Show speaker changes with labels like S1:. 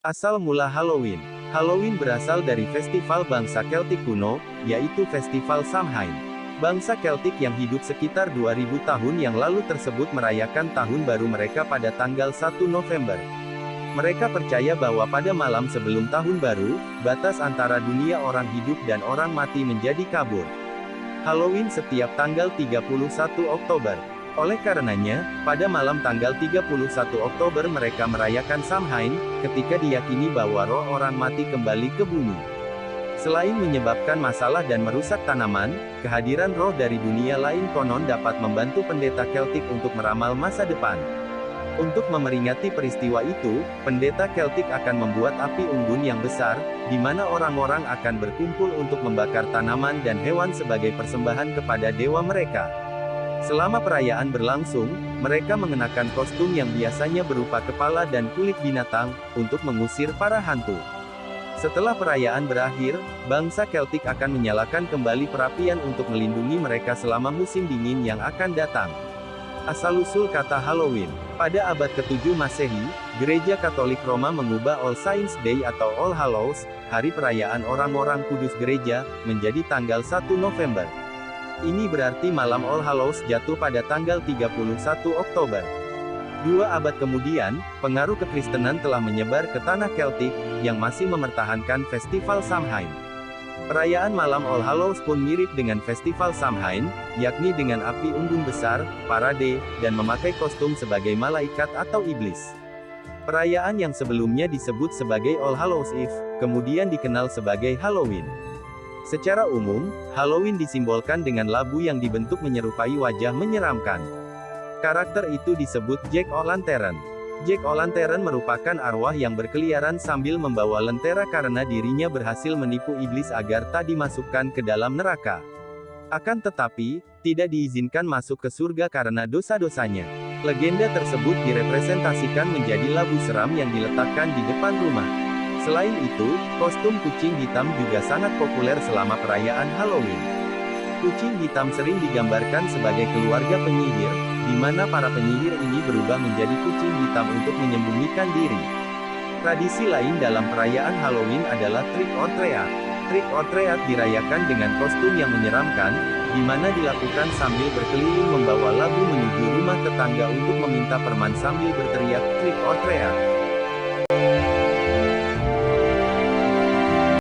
S1: Asal mula Halloween. Halloween berasal dari festival bangsa Keltik kuno, yaitu Festival Samhain. Bangsa Keltik yang hidup sekitar 2000 tahun yang lalu tersebut merayakan tahun baru mereka pada tanggal 1 November. Mereka percaya bahwa pada malam sebelum tahun baru, batas antara dunia orang hidup dan orang mati menjadi kabur. Halloween setiap tanggal 31 Oktober. Oleh karenanya, pada malam tanggal 31 Oktober mereka merayakan Samhain, ketika diyakini bahwa roh orang mati kembali ke bumi. Selain menyebabkan masalah dan merusak tanaman, kehadiran roh dari dunia lain konon dapat membantu pendeta Celtic untuk meramal masa depan. Untuk memeringati peristiwa itu, pendeta Celtic akan membuat api unggun yang besar, di mana orang-orang akan berkumpul untuk membakar tanaman dan hewan sebagai persembahan kepada dewa mereka. Selama perayaan berlangsung, mereka mengenakan kostum yang biasanya berupa kepala dan kulit binatang, untuk mengusir para hantu. Setelah perayaan berakhir, bangsa Celtic akan menyalakan kembali perapian untuk melindungi mereka selama musim dingin yang akan datang. Asal-usul kata Halloween. Pada abad ke-7 Masehi, Gereja Katolik Roma mengubah All Saints Day atau All Hallows, hari perayaan orang-orang kudus gereja, menjadi tanggal 1 November. Ini berarti malam All Hallows jatuh pada tanggal 31 Oktober. Dua abad kemudian, pengaruh kekristenan telah menyebar ke tanah Celtic, yang masih mempertahankan festival Samhain. Perayaan malam All Hallows pun mirip dengan festival Samhain, yakni dengan api unggun besar, parade, dan memakai kostum sebagai malaikat atau iblis. Perayaan yang sebelumnya disebut sebagai All Hallows Eve, kemudian dikenal sebagai Halloween. Secara umum, Halloween disimbolkan dengan labu yang dibentuk menyerupai wajah menyeramkan. Karakter itu disebut Jack O'Lantern. Jack O'Lantern merupakan arwah yang berkeliaran sambil membawa lentera karena dirinya berhasil menipu iblis agar tak dimasukkan ke dalam neraka. Akan tetapi, tidak diizinkan masuk ke surga karena dosa-dosanya. Legenda tersebut direpresentasikan menjadi labu seram yang diletakkan di depan rumah. Selain itu, kostum kucing hitam juga sangat populer selama perayaan Halloween. Kucing hitam sering digambarkan sebagai keluarga penyihir, di mana para penyihir ini berubah menjadi kucing hitam untuk menyembunyikan diri. Tradisi lain dalam perayaan Halloween adalah trick or treat. Trick or treat dirayakan dengan kostum yang menyeramkan, di mana dilakukan sambil berkeliling membawa labu menuju rumah tetangga untuk meminta perman sambil berteriak trick or treat.